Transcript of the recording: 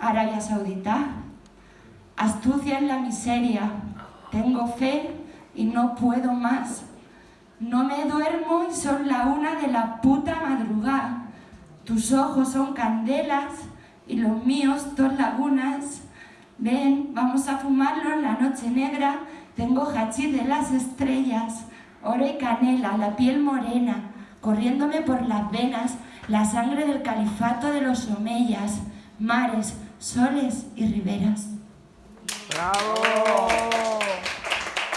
Arabia Saudita? Astucia en la miseria, tengo fe y no puedo más. No me duermo y son la una de la puta madrugada. Tus ojos son candelas y los míos dos lagunas. Ven, vamos a fumarlo en la noche negra. Tengo hachís de las estrellas, oro y canela, la piel morena, corriéndome por las venas, la sangre del califato de los omeyas, mares, soles y riberas. ¡Bravo!